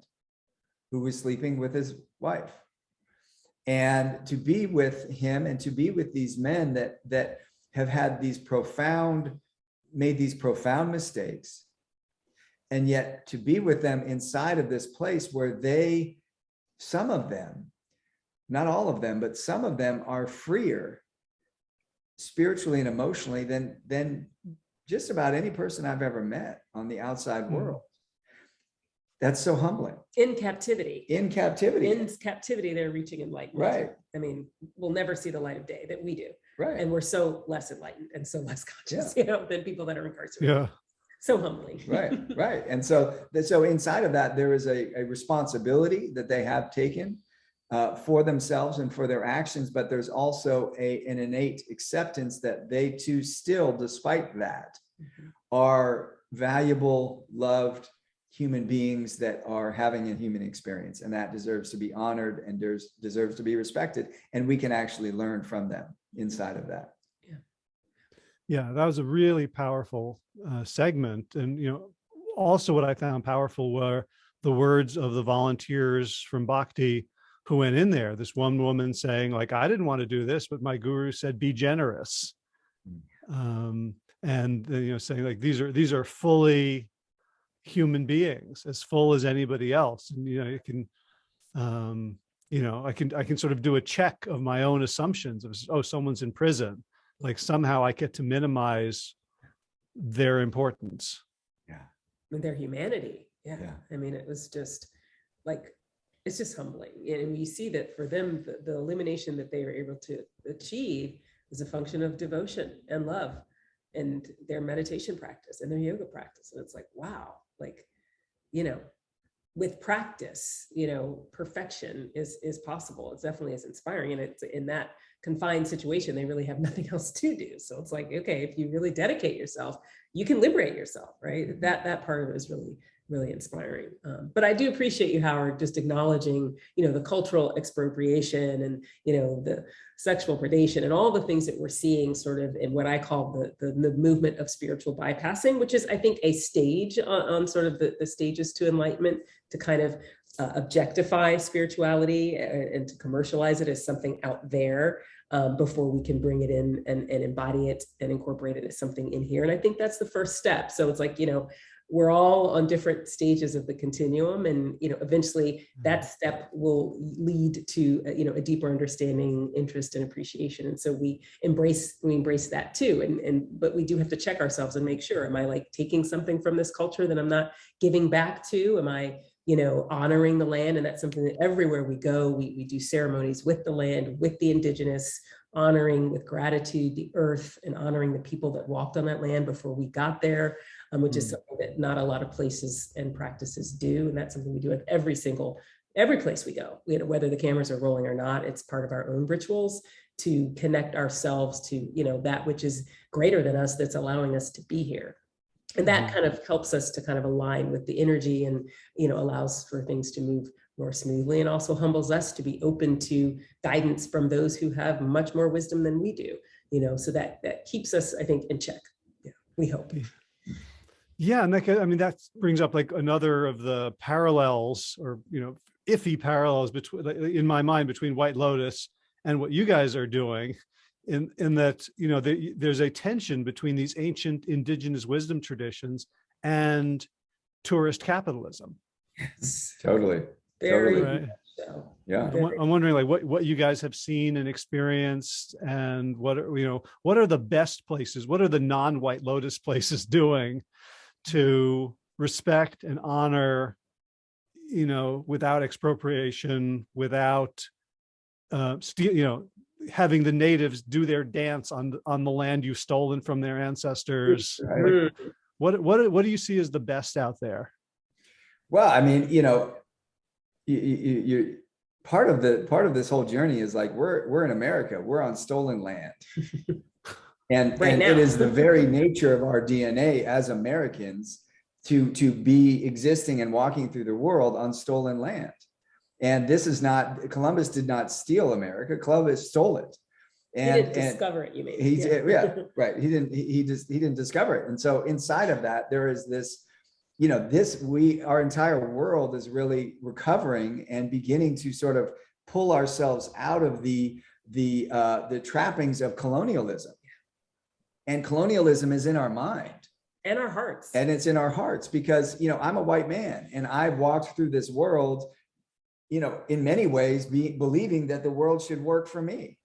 who was sleeping with his wife. And to be with him and to be with these men that, that have had these profound, made these profound mistakes. And yet to be with them inside of this place where they, some of them, not all of them, but some of them are freer spiritually and emotionally than, than just about any person I've ever met on the outside Hmm. world. That's so humbling. In captivity. In captivity. In captivity, they're reaching enlightenment. Right. I mean, we'll never see the light of day that we do. Right. And we're so less enlightened and so less conscious, you know, than people that are incarcerated. Yeah. So humbling. right right and so so inside of that there is a, a responsibility that they have taken uh, for themselves and for their actions but there's also a an innate acceptance that they too still despite that Mhm. are valuable loved human beings that are having a human experience and that deserves to be honored and there's deserves to be respected and we can actually learn from them inside of that Yeah, that was a really powerful uh, segment. And, you know, also what I found powerful were the words of the volunteers from Bhakti who went in there. This one woman saying like, I didn't want to do this, but my guru said, be generous. Mm. Um, and, you know, saying like, these are, these are fully human beings as full as anybody else. And, you know, you can, um, you know, I can, I can sort of do a check of my own assumptions of, oh, someone's in prison. Like somehow I get to minimize their importance. with their humanity. Yeah. Yeah. I mean, it was just like, it's just humbling. And you see that for them, the, the illumination that they were able to achieve is a function of devotion and love and their meditation practice and their yoga practice. And it's like, wow, like, you know, with practice, you know, perfection is is possible. It's definitely is inspiring. And it's in that confined situation, they really have nothing else to do. So it's like, okay, if you really dedicate yourself, you can liberate yourself, right? That that part of it is really, really inspiring. Um, but I do appreciate you, Howard, just acknowledging, you know, the cultural expropriation and, you know, the sexual predation and all the things that we're seeing sort of in what I call the, the, the movement of spiritual bypassing, which is, I think, a stage on, on sort of the, the stages to enlightenment to kind of uh, objectify spirituality and, and to commercialize it as something out there um, before we can bring it in and, and embody it and incorporate it as something in here. And I think that's the first step. So it's like, you know, we're all on different stages of the continuum and you know eventually that step will lead to uh, you know a deeper understanding interest and appreciation. And so we embrace we embrace that too. And and but we do have to check ourselves and make sure am i like taking something from this culture that i'm not giving back to? Am i you know honoring the land? And that's something that everywhere we go we, we do ceremonies with the land with the indigenous honoring with gratitude the earth and honoring the people that walked on that land before we got there um, which is Mm. something that not a lot of places and practices do. And that's something we do at every single, every place we go, you know, whether the cameras are rolling or not, it's part of our own rituals to connect ourselves to, you know, that which is greater than us that's allowing us to be here. And that Mhm. kind of helps us to kind of align with the energy and, you know, allows for things to move more smoothly and also humbles us to be open to guidance from those who have much more wisdom than we do, you know, so that that keeps us, I think, in check. Yeah, we hope. Yeah, and that, I mean, that brings up like another of the parallels or, you know, iffy parallels between, in my mind, between White Lotus and what you guys are doing. In, in that, you know, the, there's a tension between these ancient indigenous wisdom traditions and tourist capitalism. Yes. Totally. Very Totally. Right. much so. Yeah. I'm, I'm wondering like what, what you guys have seen and experienced and what are, you know, what are the best places? What are the non-White Lotus places doing to respect and honor, you know, without expropriation, without uh, steal, you know, having the natives do their dance on, the- on the land you've stolen from their ancestors. Right. Like, what, what, what do you see as the best out there? Well, I mean, you know, you, you, you, part of the, part of this whole journey is like, we're, we're in America, we're on stolen land. And, Right and it is the very nature of our DNA as Americans to, to be existing and walking through the world on stolen land. And this is not, Columbus did not steal America, Columbus stole it. He And, didn't and discover it, you mean? he did, yeah, right. He didn't, he, he just, he didn't discover it. And so inside of that, there is this, you know, this, we, our entire world is really recovering and beginning to sort of pull ourselves out of the, the, uh, the trappings of colonialism. And colonialism is in our mind And our hearts. and it's in our hearts because, you know, I'm a white man and I've walked through this world, you know, in many ways, be, believing that the world should work for me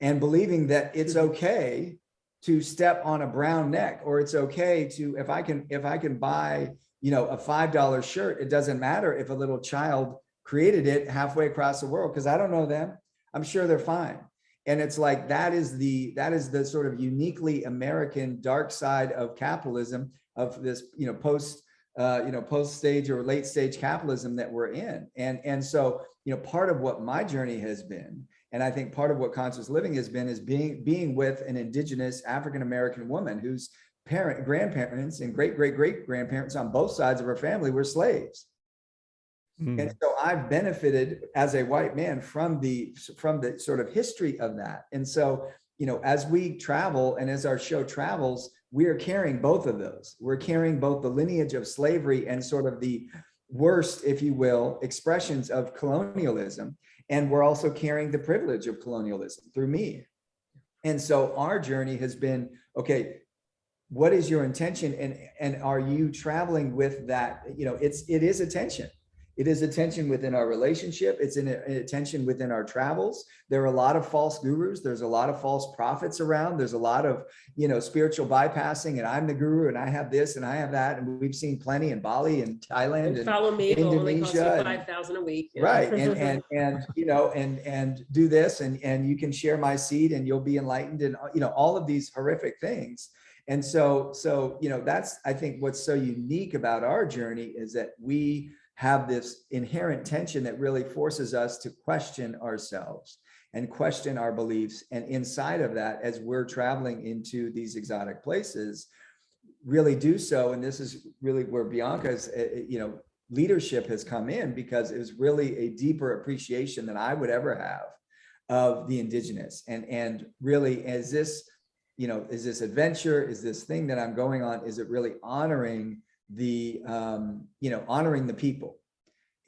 and believing that it's mm-hmm. okay to step on a brown neck or it's okay to, if I can, if I can buy, you know, a $5 shirt, it doesn't matter if a little child created it halfway across the world because I don't know them. I'm sure they're fine. And it's like that is the that is the sort of uniquely American dark side of capitalism of this you know post uh, you know post stage or late stage capitalism that we're in. And and so you know part of what my journey has been, and I think part of what conscious living has been, is being being with an indigenous African American woman whose parent grandparents and great great great grandparents on both sides of her family were slaves. Mm. And so I've benefited as a white man from the from the sort of history of that. And so, you know, as we travel and as our show travels, we are carrying both of those. We're carrying both the lineage of slavery and sort of the worst, if you will, expressions of colonialism. And we're also carrying the privilege of colonialism through me. And so our journey has been, okay, what is your intention and and are you traveling with that you know it's it is attention it is attention within our relationship. It's in attention within our travels. There are a lot of false gurus. There's a lot of false prophets around. There's a lot of you know spiritual bypassing and i'm the guru and i have this and i have that. And we've seen plenty in bali and thailand And and follow me, it'll only cost you Indonesia five thousand a week. yeah. right. And and and you know and and do this and and you can share my seed and you'll be enlightened and you know all of these horrific things. And so so you know that's i think what's so unique about our journey is that we have this inherent tension that really forces us to question ourselves and question our beliefs. And inside of that as we're traveling into these exotic places really do so. And this is really where bianca's uh, uh, you know leadership has come in because it was really a deeper appreciation than I would ever have of the indigenous. And and really is this you know is this adventure? Is this thing that I'm going on? Is it really honoring the um you know honoring the people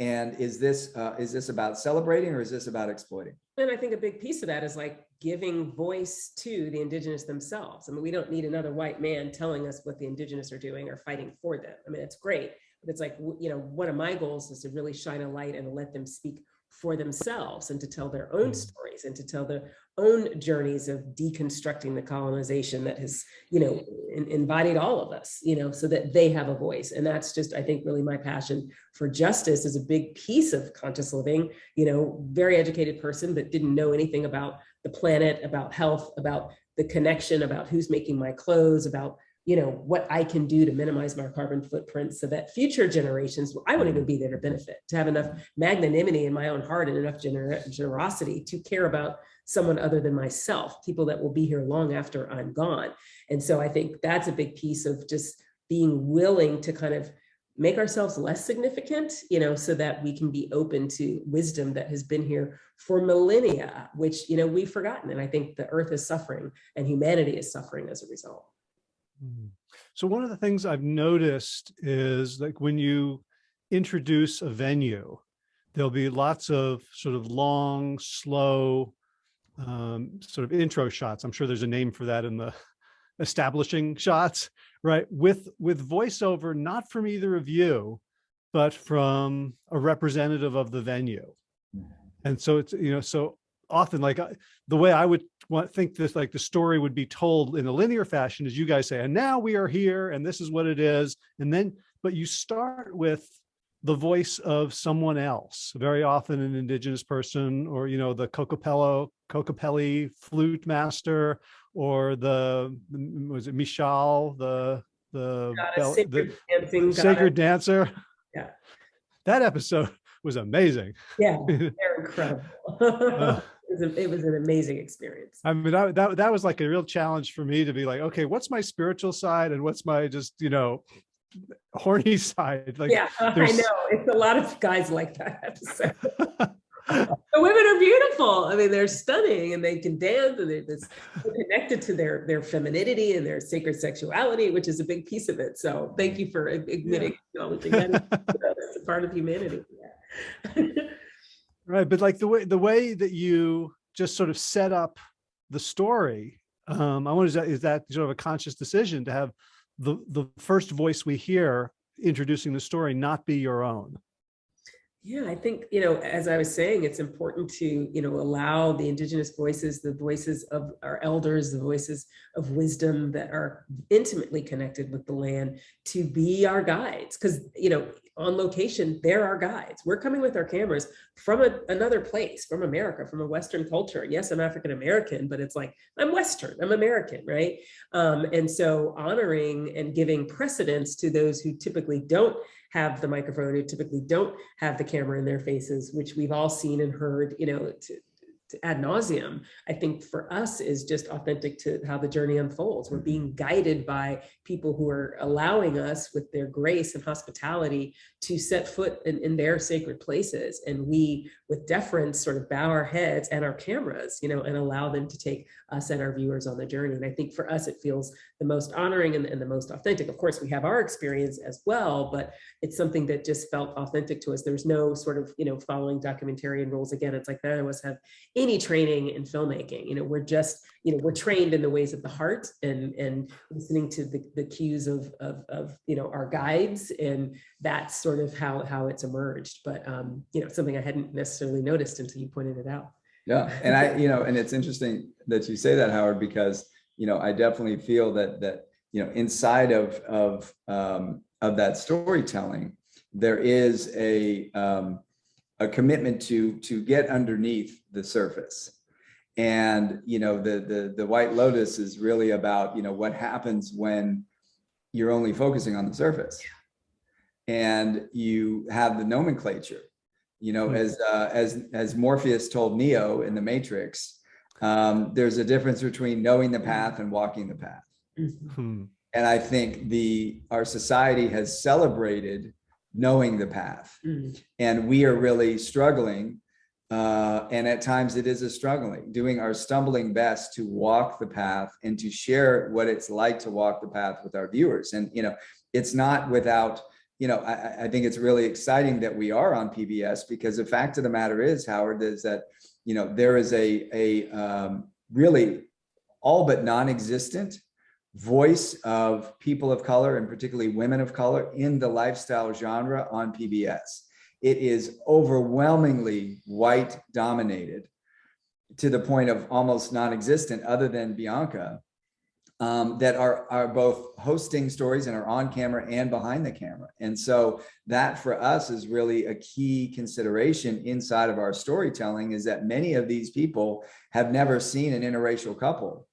and is this uh is this about celebrating or is this about exploiting And I think a big piece of that is like giving voice to the indigenous themselves. I mean, we don't need another white man telling us what the indigenous are doing or fighting for them. I mean, it's great, but it's like, you know, one of my goals is to really shine a light and let them speak for themselves and to tell their own Mm. stories and to tell their own journeys of deconstructing the colonization that has, you know, in- embodied all of us, you know, so that they have a voice. And that's just, I think, really my passion for justice is a big piece of conscious living you know, very educated person, but didn't know anything about the planet, about health, about the connection, about who's making my clothes, about, you know, what I can do to minimize my carbon footprint so that future generations, I won't even be there to benefit, to have enough magnanimity in my own heart and enough gener- generosity to care about someone other than myself, people that will be here long after I'm gone. And so I think that's a big piece of just being willing to kind of make ourselves less significant, you know, so that we can be open to wisdom that has been here for millennia, which, you know, we've forgotten. And I think the earth is suffering and humanity is suffering as a result. Mm. So one of the things I've noticed is like when you introduce a venue, there'll be lots of sort of long, slow, um, sort of intro shots. I'm sure there's a name for that in the establishing shots, right? With with voiceover, not from either of you, but from a representative of the venue. And so it's, you know, so often like I- the way I would want, think this, like the story would be told in a linear fashion is you guys say, and now we are here and this is what it is. And then, but you start with the voice of someone else, very often an indigenous person or, you know, the Cocopello, Kokopelli flute master or the, mm, was it Michal, the, the, bell- the sacred dancing sacred dancer? Yeah. That episode was amazing. Yeah, they're incredible. It uh, was, a- it was an amazing experience. I mean, that, that, that was like a real challenge for me to be like, okay, what's my spiritual side and what's my just, you know, horny side? Like, Yeah, I know. It's a lot of guys like that episode. The women are beautiful. I mean, they're stunning and they can dance and they're they're connected to their, their femininity and their sacred sexuality, which is a big piece of it. So thank you for admitting, acknowledging that it's a part of humanity. Yeah. Right. But like the way, the way that you just sort of set up the story, um, I wonder, is that, is that sort of a conscious decision to have the, the first voice we hear introducing the story not be your own? Yeah, I think, you know, as I was saying, it's important to, you know, allow the indigenous voices, the voices of our elders, the voices of wisdom that are intimately connected with the land to be our guides. Because, you know, on location, they're our guides. We're coming with our cameras from a, another place, from America, from a Western culture. Yes, I'm African American, but it's like, I'm Western, I'm American, right? Um, and so honoring and giving precedence to those who typically don't have the microphone, who typically don't have the camera in their faces, which we've all seen and heard, you know, ad nauseum, I think for us is just authentic to how the journey unfolds. We're mm-hmm. being guided by people who are allowing us with their grace and hospitality to set foot in, in their sacred places. And we, with deference, sort of bow our heads and our cameras, you know, and allow them to take us and our viewers on the journey. And I think for us, it feels the most honoring and, and the most authentic. Of course, we have our experience as well, but it's something that just felt authentic to us. There's no sort of, you know, following documentarian rules. Again, it's like none of us have any training in filmmaking. You know, we're just, you know, we're trained in the ways of the heart and, and listening to the, the cues of, of, of, you know, our guides. And that's sort of how, how it's emerged. But, um, you know, something I hadn't necessarily noticed until you pointed it out. Yeah, and I, you know, and it's interesting that you say that, Howard, because, you know, I definitely feel that, that, you know, inside of, of, um, of that storytelling, there is a, um, a commitment to, to get underneath the surface. And, you know, the, the, the White Lotus is really about, you know, what happens when you're only focusing on the surface. And you have the nomenclature, you know, Hmm. as, uh, as, as Morpheus told Neo in the Matrix, um, there's a difference between knowing the path and walking the path. Hmm. And I think the, our society has celebrated knowing the path Mm. and we are really struggling. Uh, and at times it is a struggling, doing our stumbling best to walk the path and to share what it's like to walk the path with our viewers. And, you know, it's not without, you know, I, I- I think it's really exciting that we are on PBS because the fact of the matter is, Howard, is that, you know, there is a, a um, really all but non-existent voice of people of color and particularly women of color in the lifestyle genre on PBS. It is overwhelmingly white dominated to the point of almost non-existent other than Bianca um, that are, are both hosting stories and are on camera and behind the camera. And so that for us is really a key consideration inside of our storytelling is that many of these people have never seen an interracial couple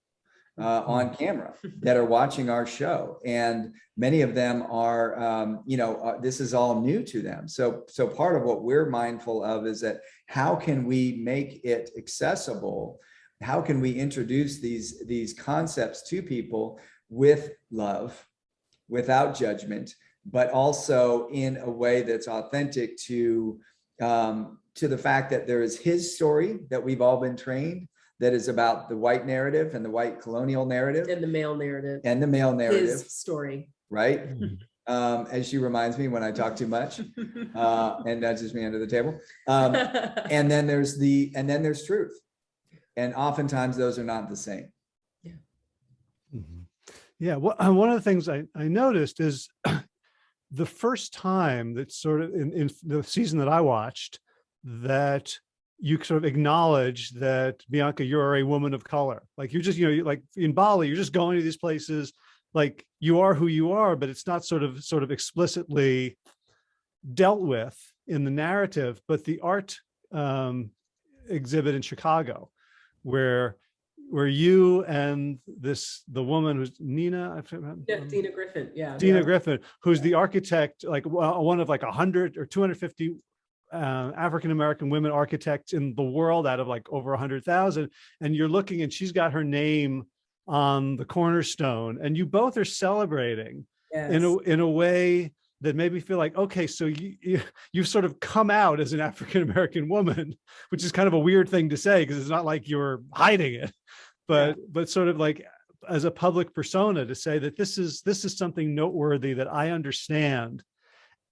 uh, on camera that are watching our show. And many of them are, um, you know, uh, this is all new to them. So, so part of what we're mindful of is that how can we make it accessible? How can we introduce these, these concepts to people with love, without judgment, but also in a way that's authentic to, um, to the fact that there is his story that we've all been trained that is about the white narrative and the white colonial narrative And the male narrative, and the male narrative, his story. right? Um, as she reminds me when I talk too much, uh, and nudges me under the table. Um, and then there's the, and then there's truth. And oftentimes those are not the same. Mhm. Yeah, well, one of the things I, I noticed is the first time that sort of in, in the season that I watched that you sort of acknowledge that Bianca, you're a woman of color. Like you're just, you know, you- like in Bali, you're just going to these places, like you are who you are, but it's not sort of sort of explicitly dealt with in the narrative, but the art um, exhibit in Chicago, where where you and this the woman who's Nina, I forget- Yeah, um, Dina Griffin, yeah. Dina yeah. Griffin, who's the architect, like one of like a hundred or 250 uh, African-American women architects in the world out of like over a hundred thousand. And you're looking and she's got her name on the cornerstone and you both are celebrating in a, in a way that made me feel like, okay, so you, you, you've sort of come out as an African-American woman, which is kind of a weird thing to say because it's not like you're hiding it, but, but sort of like as a public persona to say that this is, this is something noteworthy that I understand.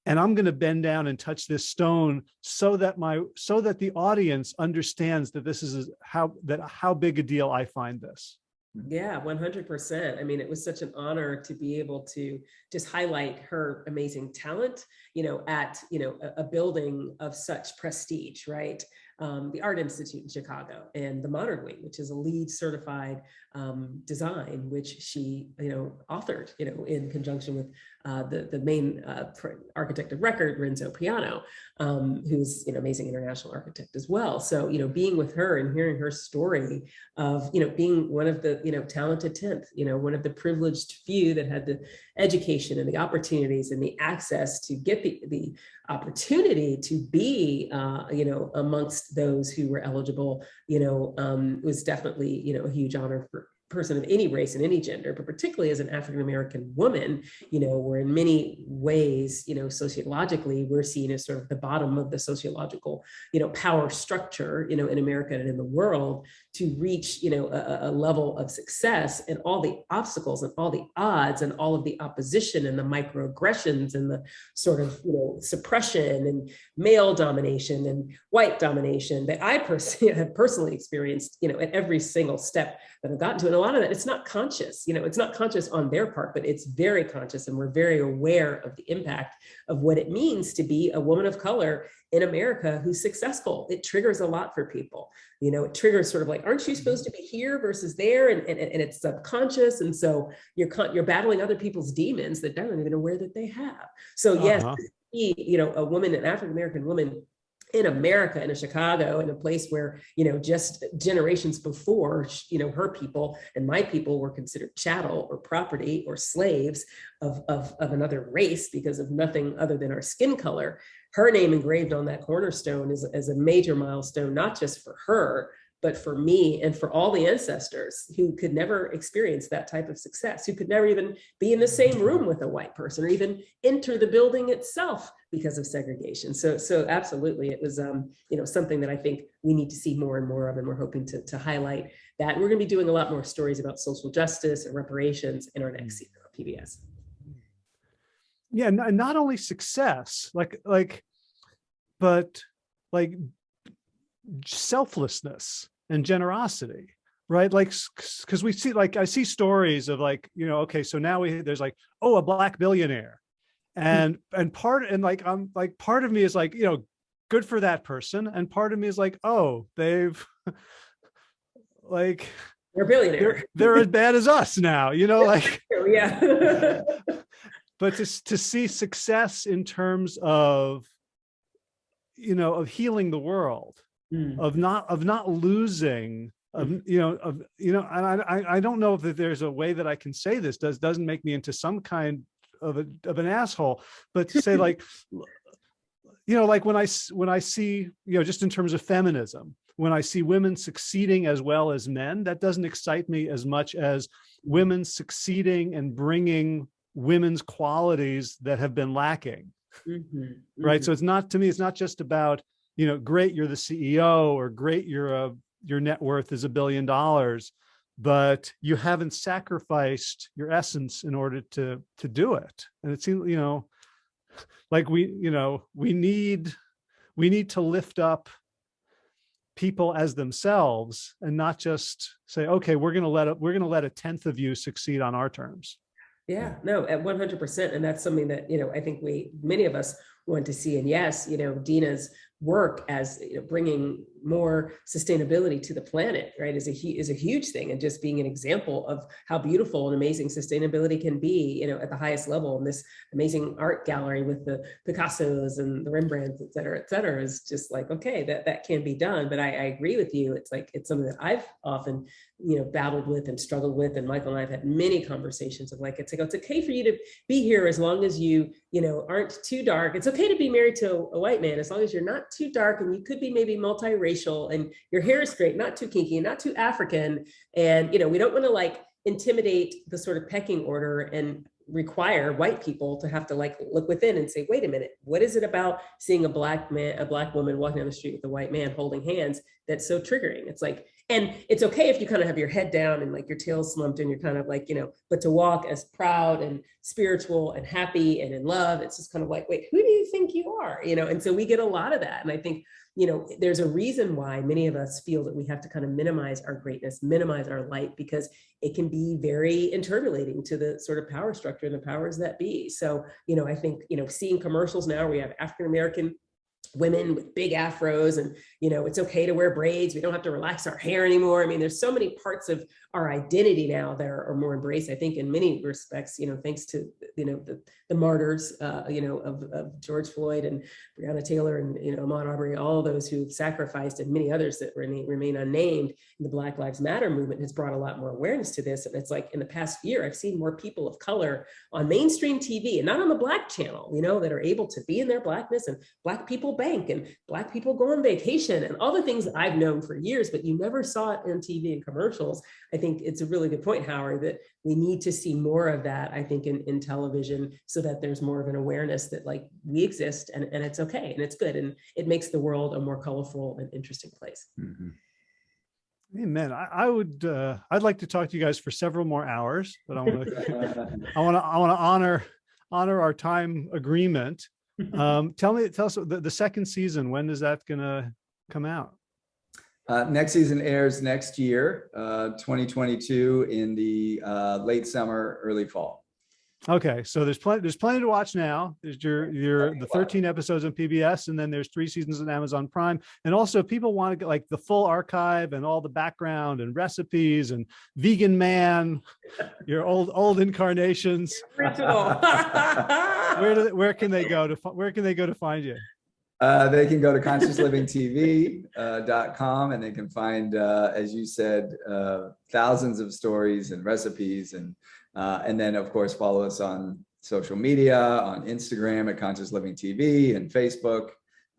And I'm going to bend down and touch this stone so that my, so that the audience understands that this is how, that how big a deal I find this. Yeah, one hundred percent. I mean, it was such an honor to be able to just highlight her amazing talent, you know, at, you know, a, a building of such prestige, right? Um, the Art Institute in Chicago and the Modern Wing, which is a LEED certified um, design, which she, you know, authored, you know, in conjunction with uh, the, the main uh, architect of record, Renzo Piano, um, who's, you know, amazing international architect as well. So, you know, being with her and hearing her story of, you know, being one of the, you know, talented 10th, you know, one of the privileged few that had the education and the opportunities and the access to get the, the opportunity to be, uh, you know, amongst those who were eligible, you know, um, was definitely, you know, a huge honor for, person of any race and any gender, but particularly as an African-American woman, you know, we're in many ways, you know, sociologically, we're seen as sort of the bottom of the sociological, you know, power structure, you know, in America and in the world to reach, you know, a, a level of success and all the obstacles and all the odds and all of the opposition and the microaggressions and the sort of, you know, suppression and male domination and white domination that I personally have personally experienced, you know, at every single step that I've gotten to. And a lot of that, it's not conscious, you know, it's not conscious on their part, but it's very conscious. And we're very aware of the impact of what it means to be a woman of color in America who's successful. It triggers a lot for people. You know, it triggers sort of like, aren't you supposed to be here versus there? And, and, and it's subconscious. And so you're, you're battling other people's demons that they're not even aware that they have. So yes, uh -huh. you know, a woman, an African-American woman in America, in a Chicago, in a place where, you know, just generations before, you know, her people and my people were considered chattel or property or slaves of, of, of another race because of nothing other than our skin color. Her name engraved on that cornerstone is, is a major milestone, not just for her, but for me and for all the ancestors who could never experience that type of success, who could never even be in the same room with a white person or even enter the building itself because of segregation. So, so absolutely, it was um, you know something that I think we need to see more and more of, and we're hoping to, to highlight that. And we're going to be doing a lot more stories about social justice and reparations in our next mm. season of PBS. Yeah, and not only success, like like, but like selflessness and generosity right? Like because we see like i see stories of like you know okay so now we there's like oh a black billionaire. Hmm. and and part and like i'm like part of me is like you know good for that person. And part of me is like oh they've like they're billionaire they're, they're as bad as us now you know like yeah. But to, to see success in terms of you know of healing the world mm. of not of not losing of mm. you know of you know and I I don't know if there's a way that I can say this does doesn't make me into some kind of a of an asshole, but to say like you know like when I when I see you know just in terms of feminism when I see women succeeding as well as men that doesn't excite me as much as women succeeding and bringing women's qualities that have been lacking mm -hmm, mm -hmm. right so it's not to me it's not just about you know, great, you're the CEO or great, you're a, your net worth is a billion dollars, but you haven't sacrificed your essence in order to, to do it. And it seems, you know, like we, you know, we need, we need to lift up people as themselves and not just say, okay, we're going to let it, we're going to let a tenth of you succeed on our terms. Yeah, no, at 100%. And that's something that, you know, I think we, many of us want to see. And yes, you know, Dina's work as you know, bringing more sustainability to the planet, right, is a, is a huge thing. And just being an example of how beautiful and amazing sustainability can be, you know, at the highest level. And this amazing art gallery with the Picassos and the Rembrandts, et cetera, et cetera, is just like, okay, that, that can be done. But I, I agree with you. It's like, it's something that I've often, you know, battled with and struggled with. And Michael and I have had many conversations of like, it's like, it's okay for you to be here as long as you, you know, aren't too dark. It's okay to be married to a white man as long as you're not too dark and you could be maybe multiracial and your hair is straight, not too kinky, not too African. And, you know, we don't want to like intimidate the sort of pecking order and require white people to have to like look within and say, wait a minute, what is it about seeing a black man, a black woman walking down the street with a white man holding hands that's so triggering? It's like, and it's okay if you kind of have your head down and like your tail slumped and you're kind of like, you know, but to walk as proud and spiritual and happy and in love, it's just kind of like, wait, who do you think you are? You know, and so we get a lot of that. And I think, you know, there's a reason why many of us feel that we have to kind of minimize our greatness, minimize our light, because it can be very interrelating to the sort of power structure and the powers that be. So, you know, I think, you know, seeing commercials now, we have African-American women with big afros and you know it's okay to wear braids. We don't have to relax our hair anymore. I mean there's so many parts of our identity now that are, are more embraced i think in many respects you know thanks to you know the, the martyrs uh, you know of, of george floyd and breonna taylor and you know ahmaud arbery all those who've sacrificed and many others that remain, remain unnamed the black lives matter movement has brought a lot more awareness to this and it's like in the past year i've seen more people of color on mainstream tv and not on the black channel you know that are able to be in their blackness and black people bank and black people go on vacation and all the things I've known for years, but you never saw it on TV and commercials. Think it's a really good point, Howard, that we need to see more of that, I think, in, in television so that there's more of an awareness that like we exist and, and it's okay and it's good. And it makes the world a more colorful and interesting place. Mhm. Amen. I, I would, uh, I'd like to talk to you guys for several more hours, but I want to, I want to, I want to honor, honor our time agreement. Um, tell me, tell us the, the second season, when is that gonna come out? Uh, next season airs next year, uh, 2022 in the uh, late summer, early fall. Okay, so there's plenty, there's plenty to watch now. There's your, your, the 13 episodes on PBS and then there's three seasons on Amazon Prime. And also people want to get like the full archive and all the background and recipes and vegan man, your old, old incarnations. Where do, where can they go to, where can they go to find you? Uh, they can go to consciouslivingtv.com and they can find, uh, as you said, uh, thousands of stories and recipes and uh, and then of course follow us on social media on Instagram at Conscious Living TV and Facebook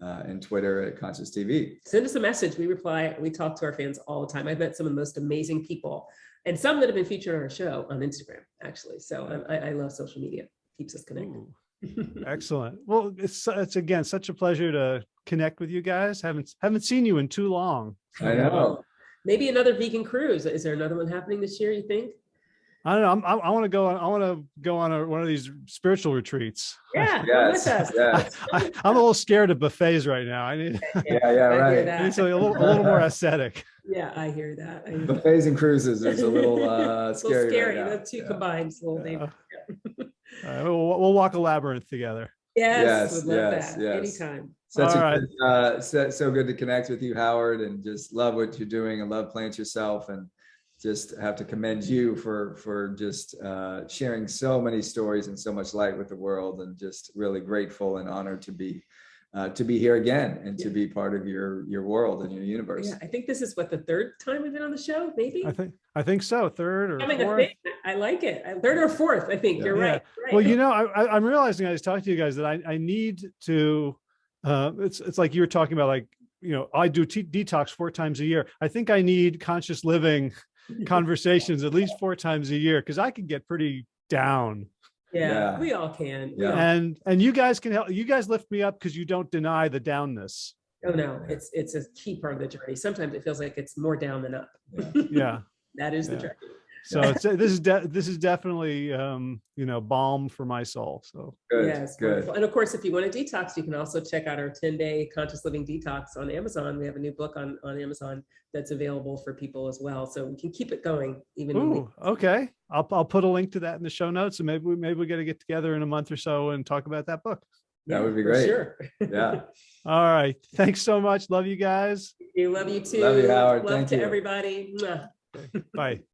uh, and Twitter at Conscious TV. Send us a message. We reply. We talk to our fans all the time. I've met some of the most amazing people and some that have been featured on our show on Instagram, actually. So I, I love social media. Keeps us connected. Ooh, Excellent. Well, it's, it's again, such a pleasure to connect with you guys. Haven't, haven't seen you in too long. I know. Maybe another vegan cruise. Is there another one happening this year, you think? I don't know. I'm, I, I want to go on, I want to go on a, one of these spiritual retreats. Yeah, Yes, yes. I, I'm a little scared of buffets right now. I need, Yeah, yeah, I hear right. I need something a little, a little more ascetic. Yeah, I hear that. I hear that. Buffets and cruises is a little uh, It's a little scary. scary. right. The two Yeah. combined, it's a little Yeah. Dangerous. All right, we'll, we'll walk a labyrinth together. Yes, Yes, would love yes, that. yes. Anytime. Such All a right. good, uh, so, so good to connect with you, Howard, and just love what you're doing and love plants Yourself and just have to commend you for for just uh, sharing so many stories and so much light with the world and just really grateful and honored to be uh, to be here again and to be part of your your world and your universe. Yeah, I think this is what the third time we've been on the show, maybe. I think, I think so. Third or Becoming a fourth. I like it. Third or fourth, I think. Yeah. You're Yeah. right. right. Well, you know, I, I, I'm realizing I was talking to you guys that I, I need to, uh, it's, it's like you were talking about, like, you know, I do t- detox four times a year. I think I need conscious living conversations at least four times a year because I can get pretty down. Yeah, Yeah. we all can. Yeah. And and you guys can help. You guys lift me up because you don't deny the downness. Oh, no, it's, it's a key part of the journey. Sometimes it feels like it's more down than up. Yeah. That is the Yeah. journey. So it's this is de- this is definitely um, you know balm for my soul. So Good, Yes, good. wonderful. And of course, if you want to detox, you can also check out our 10 day conscious living detox on Amazon. We have a new book on, on Amazon that's available for people as well. So we can keep it going even. Ooh, okay. I'll I'll put a link to that in the show notes, and maybe we maybe we got to get together in a month or so and talk about that book. That would be for great. Sure. Yeah. All right. Thanks so much. Love you guys. We love you too. Love you, Howard. Love Thank to you. everybody. Bye.